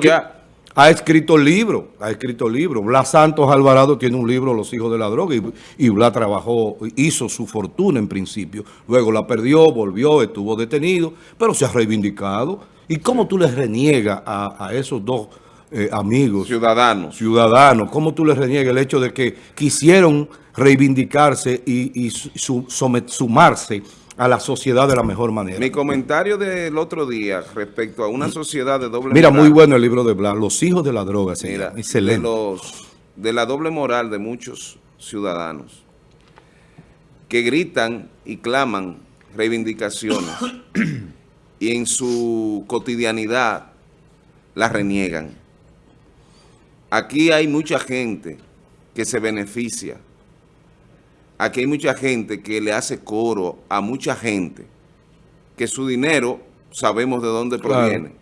Ya ha escrito libros, ha escrito libros. Blas Santos Alvarado tiene un libro, Los hijos de la droga, y, y Blas trabajó, hizo su fortuna en principio. Luego la perdió, volvió, estuvo detenido, pero se ha reivindicado. ¿Y cómo tú les reniegas a, esos dos eh, amigos? Ciudadanos. Ciudadanos. ¿Cómo tú les reniegas el hecho de que quisieron reivindicarse y, sumarse a la sociedad de la mejor manera. Mi comentario del otro día respecto a una sociedad de doble Mira, muy bueno el libro de Blas, Los hijos de la droga, Mira, excelente. De, los, de la doble moral de muchos ciudadanos que gritan y claman reivindicaciones y en su cotidianidad las reniegan. Aquí hay mucha gente que se beneficia aquí hay mucha gente que le hace coro a mucha gente que su dinero sabemos de dónde proviene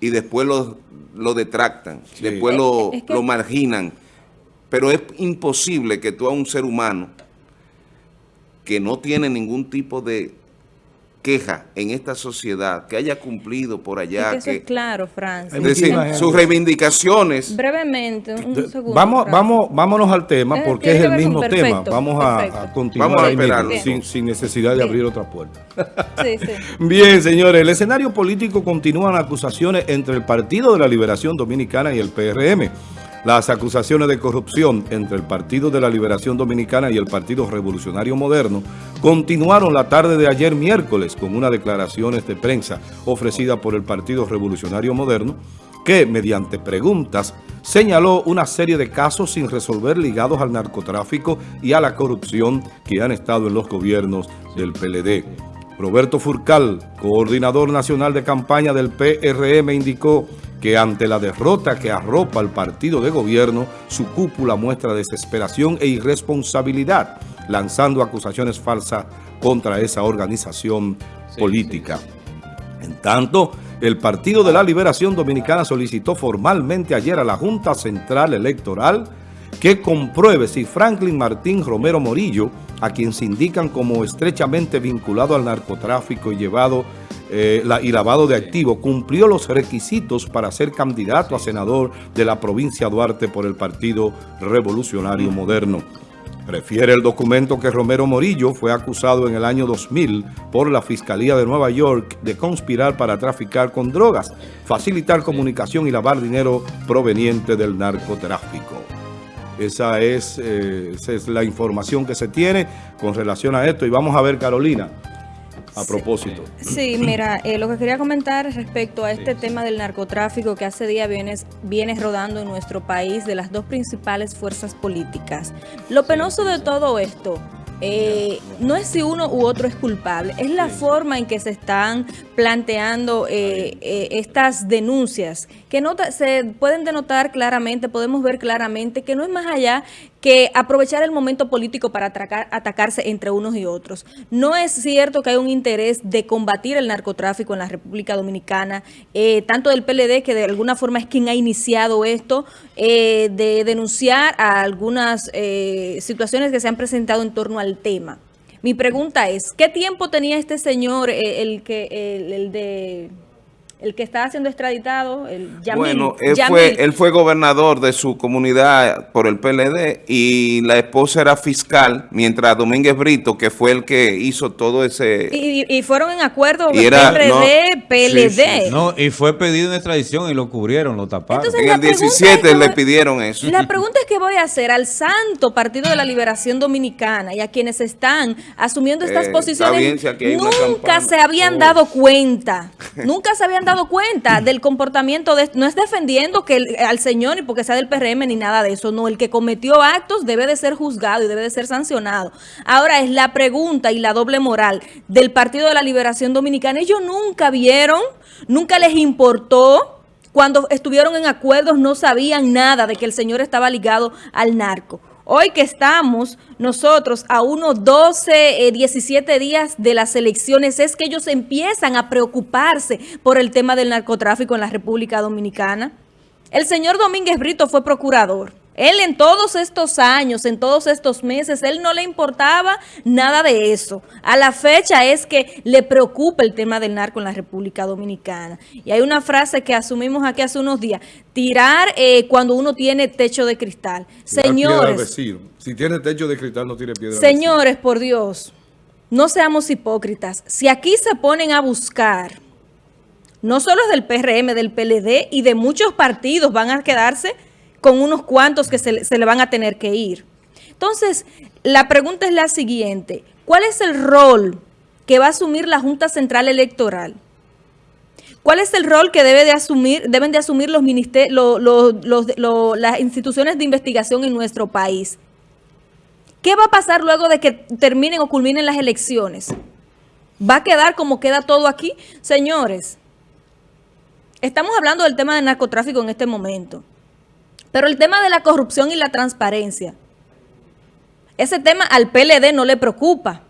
y después lo, lo detractan, después lo, lo marginan. Pero es imposible que tú a un ser humano que no tiene ningún tipo de queja en esta sociedad que haya cumplido por allá. Es que, es claro, Francis. Es decir, sus reivindicaciones. Brevemente, un segundo. Vamos, vamos, vámonos al tema porque es, el mismo tema. Vamos a, continuar vamos a esperarlo, sin, sin, necesidad de abrir otra puerta. Sí, sí. Bien, señores, el escenario político continúan acusaciones entre el Partido de la Liberación Dominicana y el PRM. Las acusaciones de corrupción entre el Partido de la Liberación Dominicana y el Partido Revolucionario Moderno continuaron la tarde de ayer miércoles con unas declaraciones de prensa ofrecida por el Partido Revolucionario Moderno que, mediante preguntas, señaló una serie de casos sin resolver ligados al narcotráfico y a la corrupción que han estado en los gobiernos del PLD. Roberto Furcal, coordinador nacional de campaña del PRM, indicó que ante la derrota que arropa al partido de gobierno, su cúpula muestra desesperación e irresponsabilidad, lanzando acusaciones falsas contra esa organización política. En tanto, el Partido de la Liberación Dominicana solicitó formalmente ayer a la Junta Central Electoral que compruebe si Franklin Martín Romero Morillo, a quien se indican como estrechamente vinculado al narcotráfico y llevado eh, y lavado de activos, cumplió los requisitos para ser candidato a senador de la provincia Duarte por el Partido Revolucionario Moderno. Refiere el documento que Romero Morillo fue acusado en el año 2000 por la Fiscalía de Nueva York de conspirar para traficar con drogas, facilitar comunicación y lavar dinero proveniente del narcotráfico. Esa es, eh, esa es la información que se tiene con relación a esto. Y vamos a ver, Carolina, a propósito. Sí, mira, eh, lo que quería comentar respecto a este tema del narcotráfico que hace días viene, viene rodando en nuestro país de las dos principales fuerzas políticas. Lo penoso de todo esto eh, no es si uno u otro es culpable, es la forma en que se están planteando eh, eh, estas denuncias, que se pueden denotar claramente, podemos ver claramente que no es más allá que aprovechar el momento político para atacarse entre unos y otros. No es cierto que hay un interés de combatir el narcotráfico en la República Dominicana, tanto del PLD, que de alguna forma es quien ha iniciado esto, de denunciar a algunas situaciones que se han presentado en torno al tema. Mi pregunta es, ¿qué tiempo tenía este señor, eh, el, que el de el que está siendo extraditado, el Yamil. Bueno, él fue, él fue gobernador de su comunidad por el PLD y la esposa era fiscal, mientras Domínguez Brito, que fue el que hizo todo ese... Y, fueron en acuerdo PRD, PLD. No, y fue pedido en extradición y lo cubrieron, lo taparon. en el 17 le pidieron eso. La pregunta es que voy a hacer al santo Partido de la Liberación Dominicana y a quienes están asumiendo estas eh, posiciones, nunca se habían dado cuenta, nunca se habían dado cuenta del comportamiento de no es defendiendo que al señor y porque sea del PRM ni nada de eso, no, el que cometió actos debe de ser juzgado y debe de ser sancionado. Ahora es la pregunta y la doble moral del Partido de la Liberación Dominicana. Ellos nunca vieron, nunca les importó cuando estuvieron en acuerdos no sabían nada de que el señor estaba ligado al narco. Hoy que estamos nosotros a unos 12, 17 eh, días de las elecciones, es que ellos empiezan a preocuparse por el tema del narcotráfico en la República Dominicana. El señor Domínguez Brito fue procurador. Él en todos estos años, en todos estos meses, él no le importaba nada de eso. A la fecha es que le preocupa el tema del narco en la República Dominicana. Y hay una frase que asumimos aquí hace unos días, tirar eh, cuando uno tiene techo de cristal. Señores. Si tiene techo de cristal no tiene piedra Señores, por Dios, no seamos hipócritas. Si aquí se ponen a buscar, no solo es del PRM, del PLD y de muchos partidos van a quedarse con unos cuantos que se, le van a tener que ir. Entonces, la pregunta es la siguiente. ¿Cuál es el rol que va a asumir la Junta Central Electoral? ¿Cuál es el rol que debe de asumir, deben de asumir los las instituciones de investigación en nuestro país? ¿Qué va a pasar luego de que terminen o culminen las elecciones? ¿Va a quedar como queda todo aquí? Señores, estamos hablando del tema del narcotráfico en este momento. Pero el tema de la corrupción y la transparencia, ese tema al PLD no le preocupa.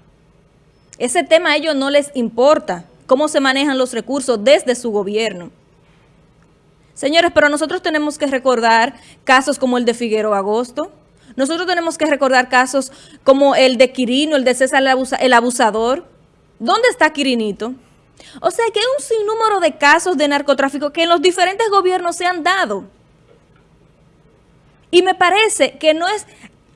Ese tema a ellos no les importa cómo se manejan los recursos desde su gobierno. Señores, pero nosotros tenemos que recordar casos como el de Figueroa Agosto. Nosotros tenemos que recordar casos como el de Quirino, el de César el abusador. ¿Dónde está Quirinito? O sea que hay un sinnúmero de casos de narcotráfico que en los diferentes gobiernos se han dado. Y me parece que no es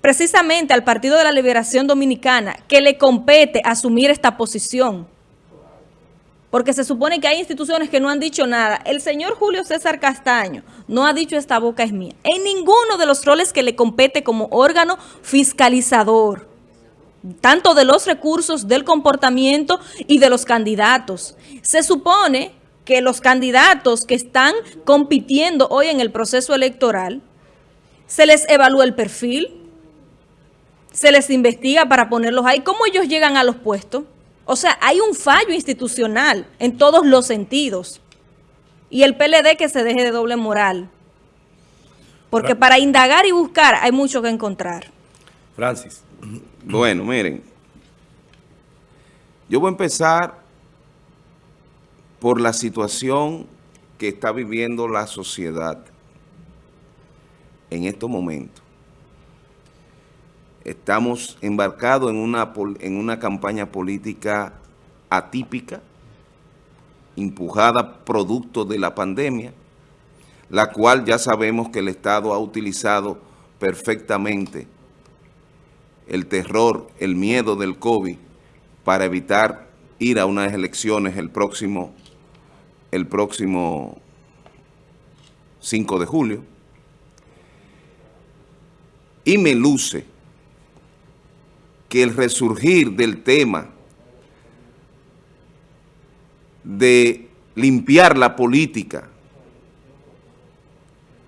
precisamente al Partido de la Liberación Dominicana que le compete asumir esta posición. Porque se supone que hay instituciones que no han dicho nada. El señor Julio César Castaño no ha dicho esta boca es mía. En ninguno de los roles que le compete como órgano fiscalizador, tanto de los recursos, del comportamiento y de los candidatos. Se supone que los candidatos que están compitiendo hoy en el proceso electoral se les evalúa el perfil, se les investiga para ponerlos ahí. ¿Cómo ellos llegan a los puestos? O sea, hay un fallo institucional en todos los sentidos. Y el PLD que se deje de doble moral. Porque para indagar y buscar hay mucho que encontrar. Francis. Bueno, miren. Yo voy a empezar por la situación que está viviendo la sociedad en estos momentos. Estamos embarcados en una, en una campaña política atípica, empujada producto de la pandemia, la cual ya sabemos que el Estado ha utilizado perfectamente el terror, el miedo del COVID para evitar ir a unas elecciones el próximo, el próximo 5 de julio y me luce que el resurgir del tema de limpiar la política,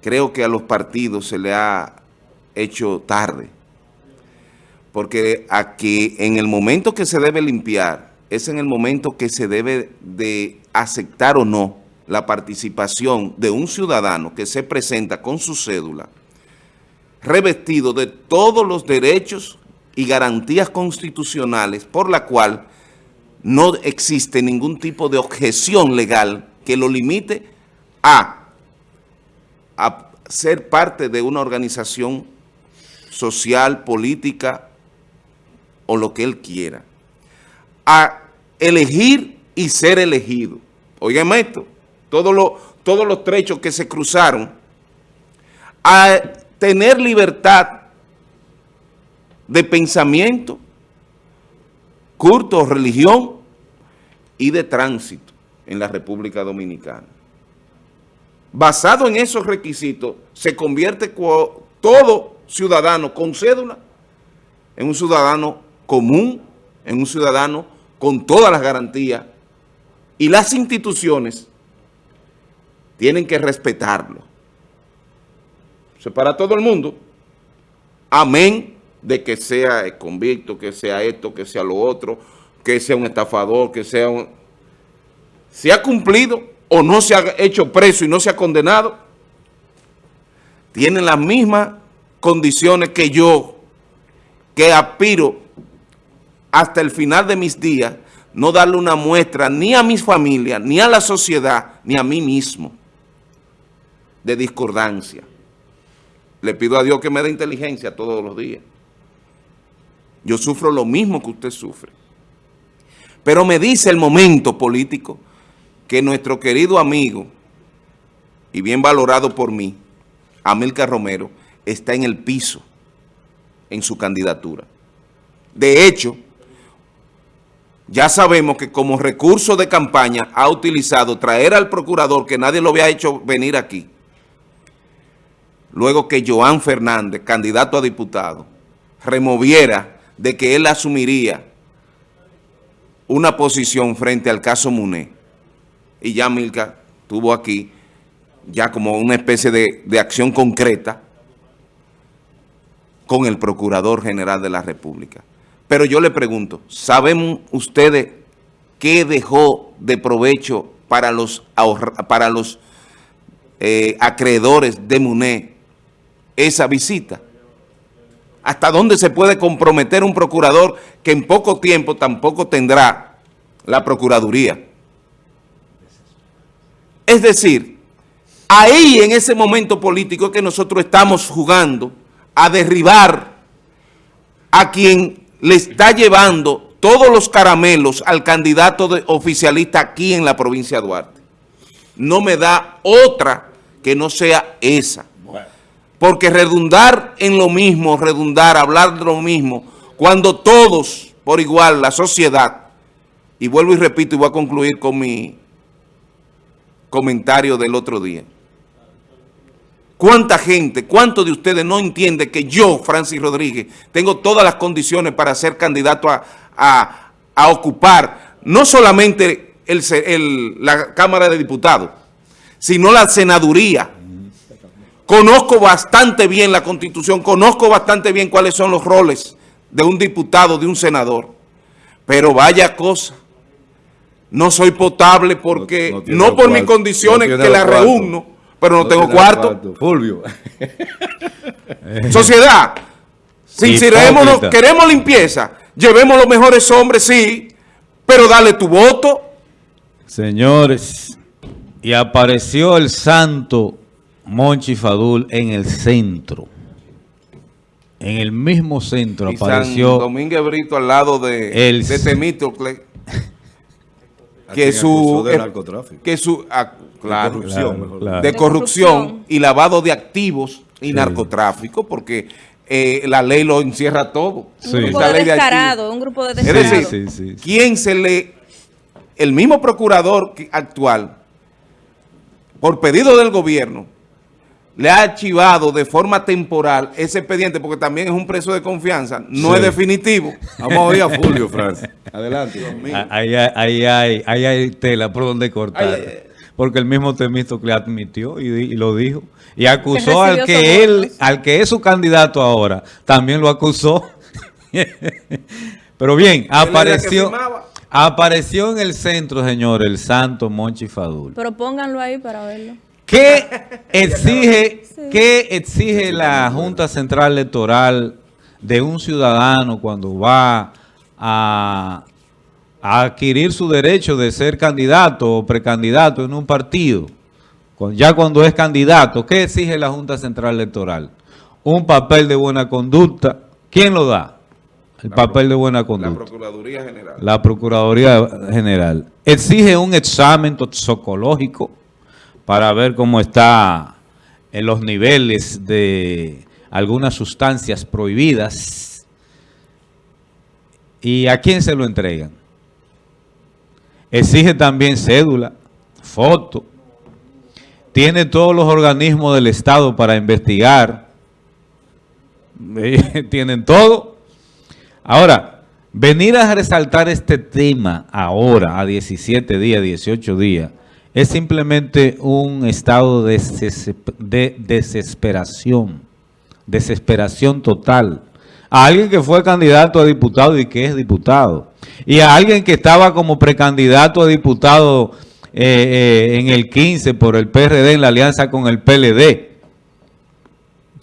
creo que a los partidos se le ha hecho tarde. Porque aquí, en el momento que se debe limpiar, es en el momento que se debe de aceptar o no la participación de un ciudadano que se presenta con su cédula revestido de todos los derechos y garantías constitucionales por la cual no existe ningún tipo de objeción legal que lo limite a, a ser parte de una organización social, política o lo que él quiera, a elegir y ser elegido. Oigan esto, todos los, todos los trechos que se cruzaron, a tener libertad de pensamiento, culto, religión y de tránsito en la República Dominicana. Basado en esos requisitos, se convierte todo ciudadano con cédula en un ciudadano común, en un ciudadano con todas las garantías y las instituciones tienen que respetarlo para todo el mundo, amén de que sea convicto, que sea esto, que sea lo otro, que sea un estafador, que sea un... ¿Se ha cumplido o no se ha hecho preso y no se ha condenado? Tienen las mismas condiciones que yo, que aspiro hasta el final de mis días, no darle una muestra ni a mis familias, ni a la sociedad, ni a mí mismo de discordancia. Le pido a Dios que me dé inteligencia todos los días. Yo sufro lo mismo que usted sufre. Pero me dice el momento político que nuestro querido amigo y bien valorado por mí, Amilcar Romero, está en el piso en su candidatura. De hecho, ya sabemos que como recurso de campaña ha utilizado traer al procurador que nadie lo había hecho venir aquí. Luego que Joan Fernández, candidato a diputado, removiera de que él asumiría una posición frente al caso Muné. Y ya Milka tuvo aquí ya como una especie de, de acción concreta con el Procurador General de la República. Pero yo le pregunto, ¿saben ustedes qué dejó de provecho para los, para los eh, acreedores de MUNE esa visita? ¿Hasta dónde se puede comprometer un procurador que en poco tiempo tampoco tendrá la Procuraduría? Es decir, ahí en ese momento político que nosotros estamos jugando a derribar a quien le está llevando todos los caramelos al candidato de oficialista aquí en la provincia de Duarte. No me da otra que no sea esa. Porque redundar en lo mismo, redundar, hablar de lo mismo, cuando todos, por igual, la sociedad, y vuelvo y repito y voy a concluir con mi comentario del otro día, ¿Cuánta gente, cuántos de ustedes no entiende que yo, Francis Rodríguez, tengo todas las condiciones para ser candidato a, ocupar no solamente la Cámara de Diputados, sino la senaduría? Conozco bastante bien la Constitución, conozco bastante bien cuáles son los roles de un diputado, de un senador. Pero vaya cosa, no soy potable porque, no, por mis condiciones que la reúno, pero no, tengo cuarto. Fulvio. Sociedad, sincerémonos, queremos limpieza, llevemos los mejores hombres, sí, pero dale tu voto. Señores, y apareció el santo Monchi Fadul en el centro. En el mismo centro apareció... Domínguez Brito al lado de, el, de Temístocle. que su, que su ah, de corrupción y lavado de activos y narcotráfico, porque eh, la ley lo encierra todo. Un grupo de descarado, un grupo de descarado. Es decir, ¿quién se le... El mismo procurador actual, por pedido del gobierno, le ha archivado de forma temporal ese expediente, porque también es un preso de confianza, no es definitivo. Vamos a oír a Fulvio, Francis. Adelante. Ahí, ahí, hay, ahí hay tela por donde cortar. porque el mismo le admitió y, lo dijo. Y acusó al que él, al que es su candidato ahora, también lo acusó. Pero bien, apareció... Apareció en el centro, señor, el santo Monchi Fadul. Pero pónganlo ahí para verlo. ¿Qué exige, ¿Qué exige la Junta Central Electoral de un ciudadano cuando va a, adquirir su derecho de ser candidato o precandidato en un partido? Ya cuando es candidato, ¿qué exige la Junta Central Electoral? Un papel de buena conducta. ¿Quién lo da? El papel de buena conducta. La Procuraduría General. La Procuraduría General. Exige un examen toxicológico para ver cómo está en los niveles de algunas sustancias prohibidas. ¿Y a quién se lo entregan? Exige también cédula, foto. Tiene todos los organismos del Estado para investigar. Tienen todo. Ahora, venir a resaltar este tema ahora, a 17 días, 18 días, es simplemente un estado de, desesperación, desesperación total. A alguien que fue candidato a diputado y que es diputado. Y a alguien que estaba como precandidato a diputado eh, eh, en el 15 por el PRD en la alianza con el PLD.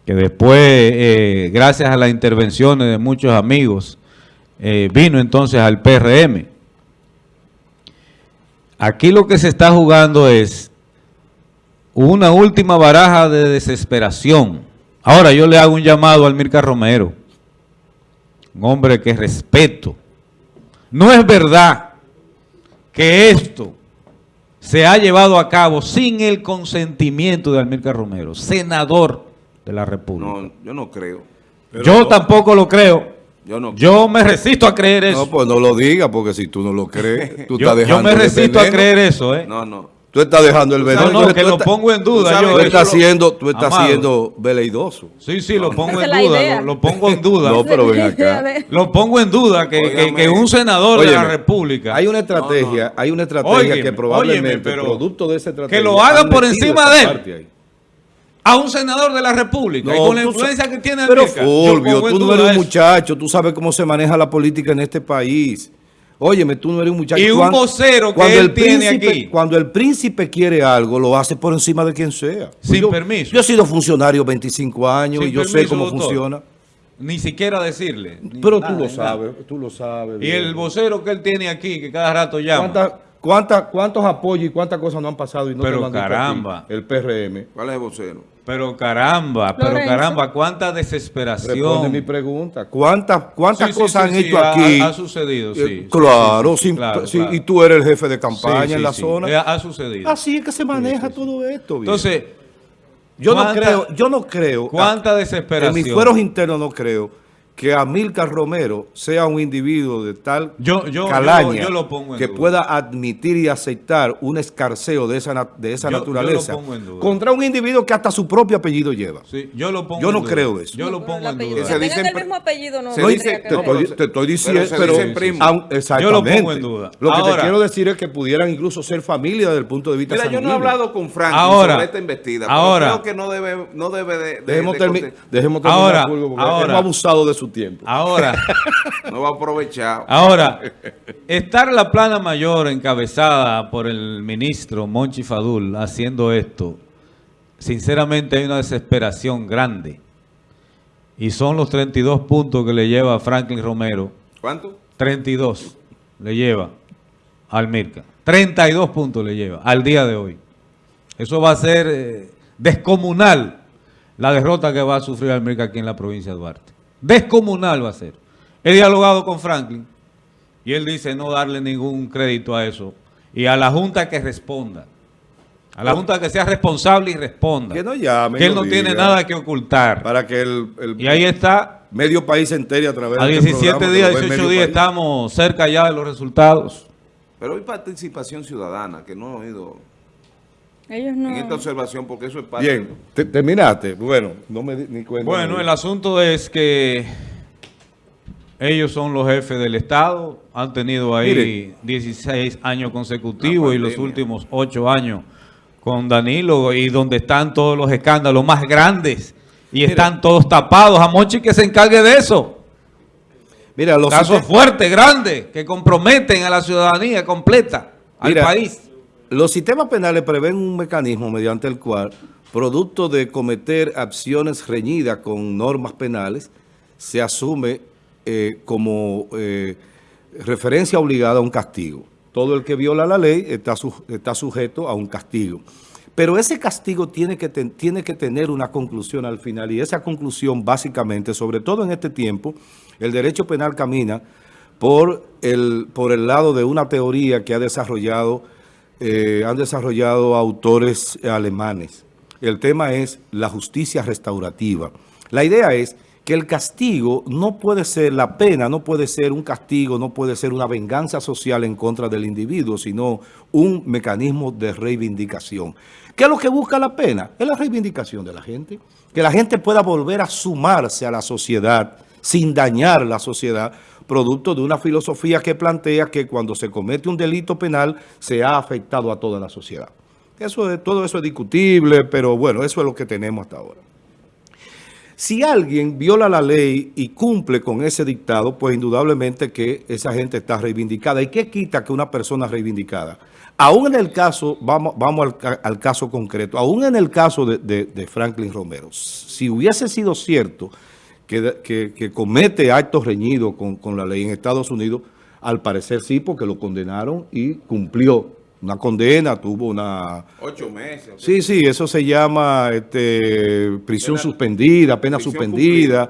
Que después, eh, gracias a las intervenciones de muchos amigos, vino entonces al PRM. Aquí lo que se está jugando es una última baraja de desesperación. Ahora yo le hago un llamado al Mirka Romero, un hombre que respeto. No es verdad que esto se ha llevado a cabo sin el consentimiento de Almirca Romero, senador de la República. No, yo no creo. yo tampoco lo creo. Yo, no yo me resisto a creer eso. No, pues no lo diga, porque si tú no lo crees, tú estás dejando Yo me resisto a creer eso, ¿eh? No, no. Tú estás dejando el veneno. No, no, que lo pongo en duda. Tú, estás siendo, tú estás siendo veleidoso. Sí, sí, lo pongo en duda. Lo, pongo en duda. No, pero ven acá. Lo pongo en duda que, que, un senador de la República. Hay una estrategia, hay una estrategia que probablemente producto de esa estrategia. Que lo haga por encima de él. A un senador de la República. y con la influencia que tiene Pero Fulvio, tú no eres un muchacho. Tú sabes cómo se maneja la política en este país. Óyeme, tú no eres un muchacho. Y un vocero que él tiene aquí. Cuando el príncipe quiere algo, lo hace por encima de quien sea. Sin permiso. Yo he sido funcionario 25 años y yo sé cómo funciona. Ni siquiera decirle. Pero tú lo sabes, tú lo sabes. Y el vocero que él tiene aquí, que cada rato llama. ¿Cuánta, ¿Cuántos apoyos y cuántas cosas no han pasado y no Pero caramba. El PRM. ¿Cuál es el vocero? Pero caramba, pero caramba, cuánta desesperación. Responde mi pregunta. ¿Cuántas, cuántas cosas han hecho aquí? Ha, sucedido, sí. claro, sí, y tú eres el jefe de campaña en la zona. Eh, ha sucedido. Así es que se maneja todo esto. Entonces, yo no creo, yo no creo. ¿Cuánta desesperación? En mis fueros internos no creo que Amílcar Romero sea un individuo de tal calaña que pueda admitir y aceptar un escarceo de esa, de esa naturaleza contra un individuo que hasta su propio apellido lleva. yo lo pongo yo no creo eso. Yo lo pongo en duda. Se dice el mismo apellido no se dice, te, estoy, te, estoy, diciendo, pero, pero exactamente. Yo lo pongo en duda. Lo que te quiero decir es que pudieran incluso ser familia desde el punto de vista Mira, yo no he hablado con Frank sobre esta investida, ahora, creo que no debe, no debe de, dejemos, terminar, dejemos terminar ahora, hemos abusado de su tiempo. Ahora. no va a aprovechar. Ahora, estar la plana mayor encabezada por el ministro Monchi Fadul haciendo esto, sinceramente hay una desesperación grande. Y son los 32 puntos que le lleva Franklin Romero. ¿Cuánto? 32 le lleva al Mirka. 32 puntos le lleva al día de hoy. Eso va a ser eh, descomunal la derrota que va a sufrir al Mirka aquí en la provincia de Duarte. Descomunal va a ser. He dialogado con Franklin y él dice no darle ningún crédito a eso. Y a la Junta que responda. A la Junta que sea responsable y responda. Que no llame. Que él no tiene nada que ocultar. Para que el, y ahí está. Medio país entero a través a 17 este días, 18 días estamos cerca ya de los resultados. Pero hay participación ciudadana que no he oído ellos no... en esta observación porque eso es parte Bien, terminaste. Bueno, no me di cuenta. Bueno, el asunto es que ellos son los jefes del Estado, han tenido ahí 16 años consecutivos y los últimos 8 años con Danilo y donde están todos los escándalos más grandes y están todos tapados. A Mochi que se encargue de eso. Mira, los casos fuertes, grandes, que comprometen a la ciudadanía completa, al país. Los sistemas penales prevén un mecanismo mediante el cual, producto de cometer acciones reñidas con normas penales, se asume eh, como eh, referencia obligada a un castigo. Todo el que viola la ley está, está sujeto a un castigo. Pero ese castigo tiene que, tiene que tener una conclusión al final y esa conclusión básicamente, sobre todo en este tiempo, el derecho penal camina por el, por el lado de una teoría que ha desarrollado eh, han desarrollado autores alemanes. El tema es la justicia restaurativa. La idea es que el castigo no puede ser, la pena no puede ser un castigo, no puede ser una venganza social en contra del individuo, sino un mecanismo de reivindicación. ¿Qué es lo que busca la pena? Es la reivindicación de la gente. Que la gente pueda volver a sumarse a la sociedad sin dañar la sociedad, producto de una filosofía que plantea que cuando se comete un delito penal se ha afectado a toda la sociedad. Eso todo eso es discutible, pero bueno, eso es lo que tenemos hasta ahora. Si alguien viola la ley y cumple con ese dictado, pues indudablemente que esa gente está reivindicada. ¿Y qué quita que una persona reivindicada? Aún en el caso, vamos, vamos al, caso concreto, aún en el caso de Franklin Romero, si hubiese sido cierto que, comete actos reñidos con, la ley en Estados Unidos, al parecer sí, porque lo condenaron y cumplió una condena, tuvo una... Ocho meses. Sí, sí, eso se llama este, prisión suspendida, pena suspendida.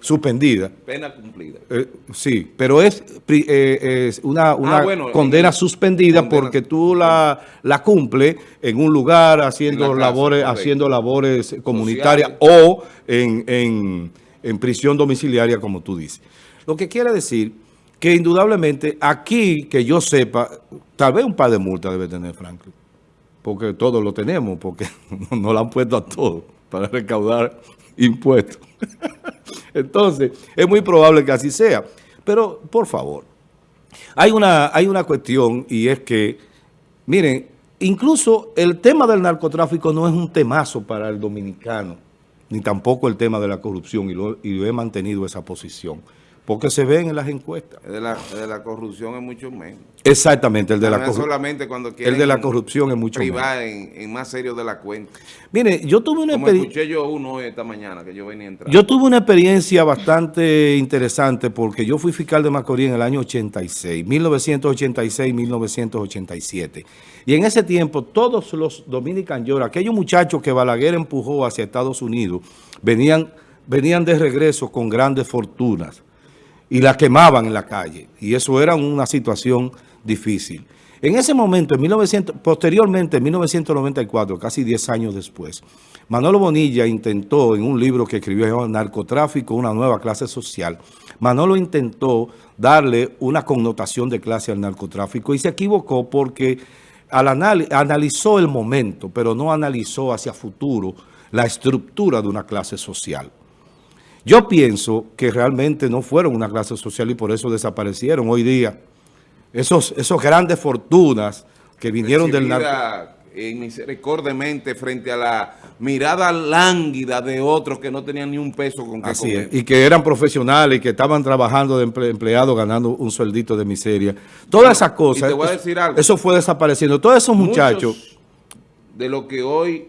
Suspendida. Pena cumplida. Eh, sí, pero es, eh, una, ah, condena suspendida porque tú la, la cumples en un lugar haciendo labores haciendo labores comunitarias o en, en, en prisión domiciliaria, como tú dices. Lo que quiere decir que indudablemente aquí, que yo sepa, tal vez un par de multas debe tener Franklin, porque todos lo tenemos, porque no lo han puesto a todos para recaudar impuestos. Entonces, es muy probable que así sea. Pero, por favor, hay una, hay una cuestión y es que, miren, incluso el tema del narcotráfico no es un temazo para el dominicano, ni tampoco el tema de la corrupción, y lo, y lo he mantenido esa posición. Porque se ven en las encuestas. De la, de la corrupción es mucho menos. Exactamente, el de la corrupción. solamente cuando El de la corrupción es mucho menos. En, en más serio de la cuenta. Mire, yo tuve una experiencia... escuché yo uno esta mañana que yo venía entrando. Yo tuve una experiencia bastante interesante porque yo fui fiscal de Macorís en el año 86, 1986-1987. Y en ese tiempo todos los Dominican York, aquellos muchachos que Balaguer empujó hacia Estados Unidos, venían, venían de regreso con grandes fortunas y la quemaban en la calle. Y eso era una situación difícil. En ese momento, en 1900, posteriormente, en 1994, casi 10 años después, Manolo Bonilla intentó, en un libro que escribió Narcotráfico, una nueva clase social, Manolo intentó darle una connotación de clase al narcotráfico y se equivocó porque al analizó el momento, pero no analizó hacia futuro la estructura de una clase social. Yo pienso que realmente no fueron una clase social y por eso desaparecieron hoy día. Esos, esos grandes fortunas que vinieron del narco... misericordiamente frente a la mirada lánguida de otros que no tenían ni un peso con que Así y que eran profesionales y que estaban trabajando de empleados ganando un sueldito de miseria. Todas esas cosas, eso fue desapareciendo. Todos esos muchachos... de lo que hoy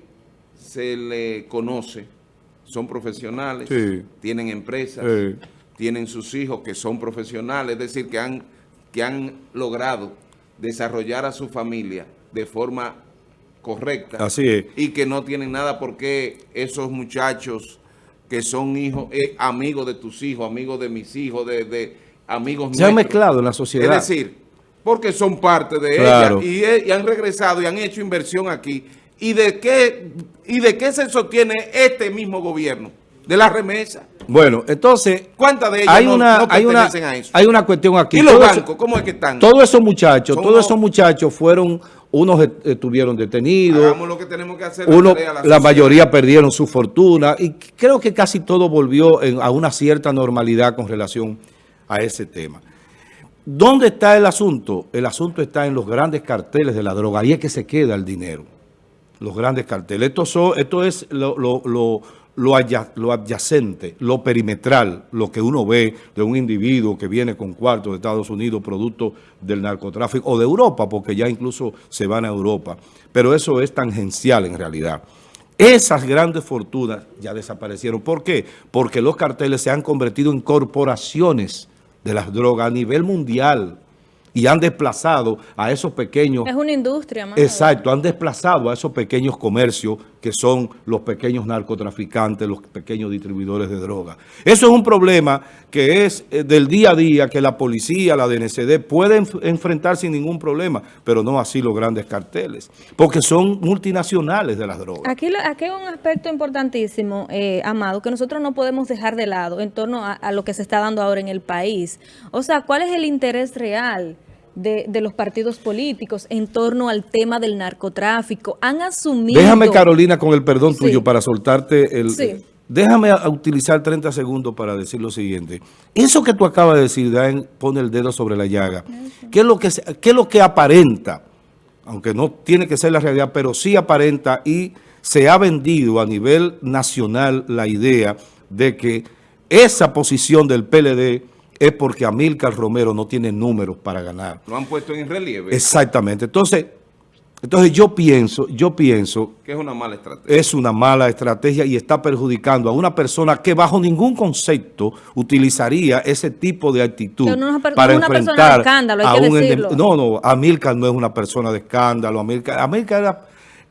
se le conoce son profesionales, tienen empresas, tienen sus hijos que son profesionales, es decir, que han, que han logrado desarrollar a su familia de forma correcta. Así Y que no tienen nada porque esos muchachos que son hijos, eh, amigos de tus hijos, amigos de mis hijos, de, de amigos Se han mezclado en la sociedad. Es decir, porque son parte de ella y, eh, y han regresado y han hecho inversión aquí ¿Y de qué, y de qué se sostiene este mismo gobierno? De la remesa. Bueno, entonces... ¿Cuántas de ellas hay una, hay una, a eso? Hay una cuestión aquí. ¿Y los bancos? ¿Cómo es que están? Todos esos muchachos, todos esos muchachos fueron... Unos estuvieron detenidos. Hagamos lo que tenemos que hacer. Uno, la, mayoría perdieron su fortuna. Y creo que casi todo volvió a una cierta normalidad con relación a ese tema. ¿Dónde está el asunto? El asunto está en los grandes carteles de la droga. Ahí es que se queda el dinero los grandes carteles. Esto, son, es lo, lo, lo, lo, adyacente, lo perimetral, lo que uno ve de un individuo que viene con cuartos de Estados Unidos producto del narcotráfico o de Europa, porque ya incluso se van a Europa. Pero eso es tangencial en realidad. Esas grandes fortunas ya desaparecieron. ¿Por qué? Porque los carteles se han convertido en corporaciones de las drogas a nivel mundial y han desplazado a esos pequeños... Es una industria más. Exacto, han desplazado a esos pequeños comercios que son los pequeños narcotraficantes, los pequeños distribuidores de droga. Eso es un problema que es eh, del día a día, que la policía, la DNCD pueden enfrentar sin ningún problema, pero no así los grandes carteles, porque son multinacionales de las drogas. Aquí, aquí hay un aspecto importantísimo, eh, Amado, que nosotros no podemos dejar de lado en torno a lo que se está dando ahora en el país. O sea, ¿cuál es el interés real? De, los partidos políticos en torno al tema del narcotráfico. Han asumido... Déjame, Carolina, con el perdón tuyo para soltarte el... Sí. Déjame utilizar 30 segundos para decir lo siguiente. Eso que tú acabas de decir, Dan, pone el dedo sobre la llaga. ¿Qué es lo que, qué es lo que aparenta? Aunque no tiene que ser la realidad, pero sí aparenta y se ha vendido a nivel nacional la idea de que esa posición del PLD es porque Amílcar Romero no tiene números para ganar. Lo han puesto en relieve. Exactamente. Entonces, Entonces yo pienso, yo pienso... Que es una mala estrategia. Es una mala estrategia y está perjudicando a una persona que bajo ningún concepto utilizaría ese tipo de actitud para una enfrentar de escándalo, hay a un... Decirlo. No, no, Amilcar no es una persona de escándalo. Amilcar, Amilcar, era,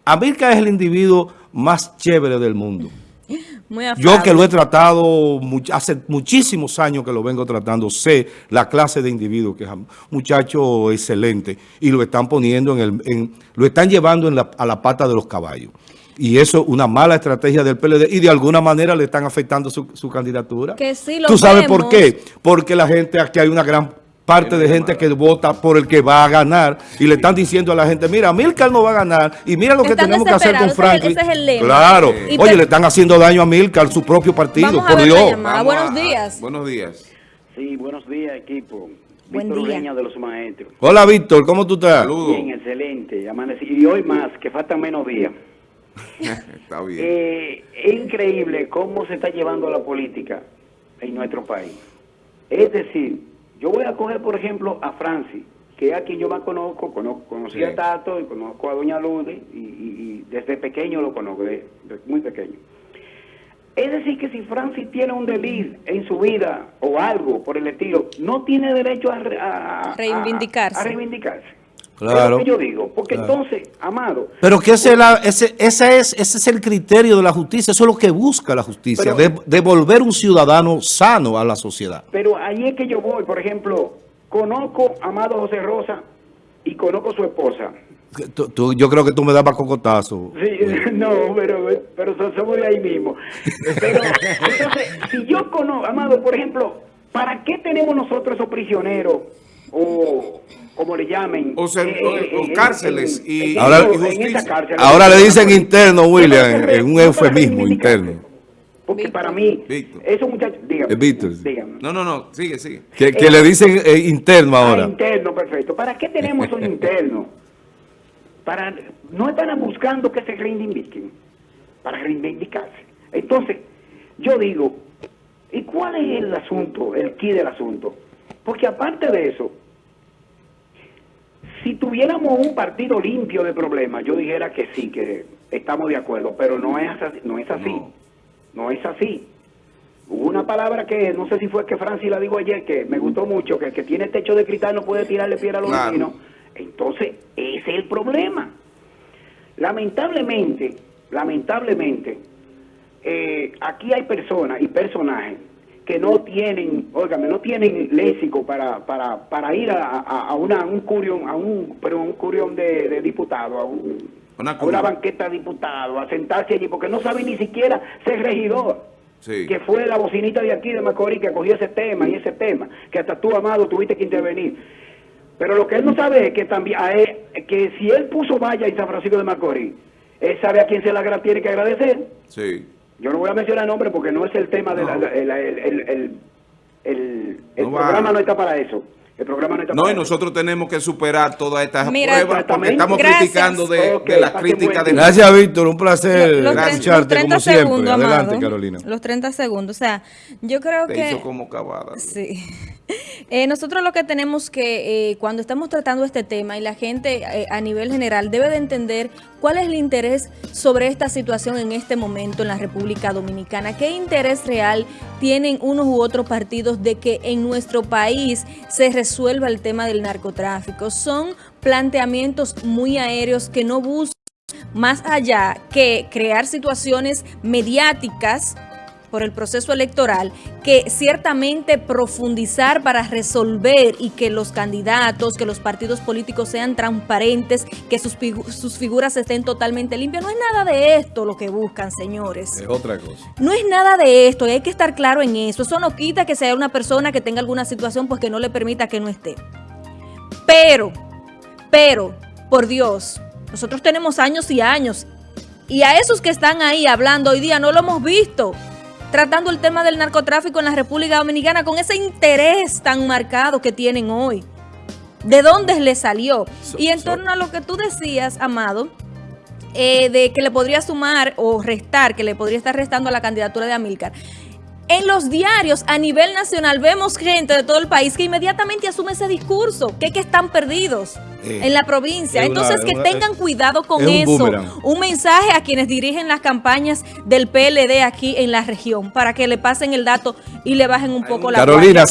Amilcar es el individuo más chévere del mundo. Yo que lo he tratado hace muchísimos años que lo vengo tratando, sé la clase de individuo que es un muchacho excelente y lo están poniendo en el, lo están llevando a la pata de los caballos. Y eso es una mala estrategia del PLD y de alguna manera le están afectando su, candidatura. Que sí, ¿Tú sabes por qué? Porque la gente, aquí hay una gran parte de gente que vota por el que va a ganar y le están diciendo a la gente, mira, Milcar no va a ganar y mira lo que tenemos que hacer con Franklin. Claro. Oye, le están haciendo daño a Milcar, su propio partido, por Dios. buenos días. buenos días. Sí, buenos días, equipo. Buen Víctor de los maestros. Hola, Víctor, ¿cómo tú estás? Saludos. Bien, excelente. Y hoy más, que faltan menos días. está bien. Eh, es increíble cómo se está llevando la política en nuestro país. Es decir, yo voy a coger, por ejemplo, a Francis, que es a quien yo más conozco, conozco conocí a Tato y conozco a Doña Lude, y, desde pequeño lo conozco, desde, muy pequeño. Es decir, que si Francis tiene un delito en su vida o algo por el estilo, no tiene derecho a, reivindicarse. a reivindicarse. Claro. Es lo que yo digo, porque entonces, Amado... Pero que ese, ese, ese, es, ese es el criterio de la justicia, eso es lo que busca la justicia, devolver un ciudadano sano a la sociedad. Pero ahí es que yo voy, por ejemplo, conozco a Amado José Rosa y conozco a su esposa. yo creo que tú me dabas cocotazo. Sí, no, pero, pero somos de ahí mismo. Pero, entonces, si yo conozco, Amado, por ejemplo, ¿para qué tenemos nosotros esos prisioneros o como le llamen. O, sea, eh, eh, cárceles y, ahora, ahora le dicen interno, William, es un eufemismo interno. Porque para mí, esos muchachos, dígame, Víctor. No, no, no, sigue, sigue. Que, que le dicen eh, interno ah, ahora. interno, perfecto. ¿Para qué tenemos esos internos? Para, no están buscando que se reivindiquen, para reivindicarse. Entonces, yo digo, ¿y cuál es el asunto, el key del asunto? Porque aparte de eso, si tuviéramos un partido limpio de problemas, yo dijera que sí, que estamos de acuerdo, pero no es así. No es así. No, es así. Hubo una palabra que no sé si fue que Francis la dijo ayer, que me gustó mucho, que el que tiene techo de cristal no puede tirarle piedra a los vecinos. Entonces, ese es el problema. Lamentablemente, lamentablemente, eh, aquí hay personas y personajes que no tienen, óigame, no tienen léxico para, para, para ir a, a, una, un curión, a un, pero un curión de, de diputado, a, una, banqueta de diputado, a sentarse allí, porque no sabe ni siquiera ser regidor. que fue la bocinita de aquí de Macorís que cogió ese tema y ese tema, que hasta tú, Amado, tuviste que intervenir. Pero lo que él no sabe es que también que si él puso valla en San Francisco de Macorís, él sabe a quién se la tiene que agradecer. Sí. Yo no voy a mencionar nombre porque no es el tema de el, el, programa no está para eso. El programa no está No, y nosotros tenemos que superar todas estas pruebas porque estamos criticando de, las críticas de... Gracias, Víctor. Un placer escucharte como siempre. Adelante, Carolina. Los 30 segundos. O sea, yo creo Te que... hizo como cavada. Sí. Eh, nosotros lo que tenemos que, eh, cuando estamos tratando este tema y la gente eh, a nivel general debe de entender cuál es el interés sobre esta situación en este momento en la República Dominicana. ¿Qué interés real tienen unos u otros partidos de que en nuestro país se resuelva el tema del narcotráfico? Son planteamientos muy aéreos que no buscan más allá que crear situaciones mediáticas por el proceso electoral que ciertamente profundizar para resolver y que los candidatos, que los partidos políticos sean transparentes, que sus, sus figuras estén totalmente limpias. No es nada de esto lo que buscan, señores. Es otra cosa. No es nada de esto y hay que estar claro en eso. Eso no quita que sea una persona que tenga alguna situación pues que no le permita que no esté. Pero, pero, por Dios, nosotros tenemos años y años y a esos que están ahí hablando hoy día no lo hemos visto tratando el tema del narcotráfico en la República Dominicana con ese interés tan marcado que tienen hoy. ¿De dónde le salió? y en torno a lo que tú decías, Amado, eh, de que le podría sumar o restar, que le podría estar restando a la candidatura de Amílcar. En los diarios a nivel nacional vemos gente de todo el país que inmediatamente asume ese discurso, que, que están perdidos en la provincia. Entonces, que tengan cuidado con eso. Un, mensaje a quienes dirigen las campañas del PLD aquí en la región, para que le pasen el dato y le bajen un poco la Carolina,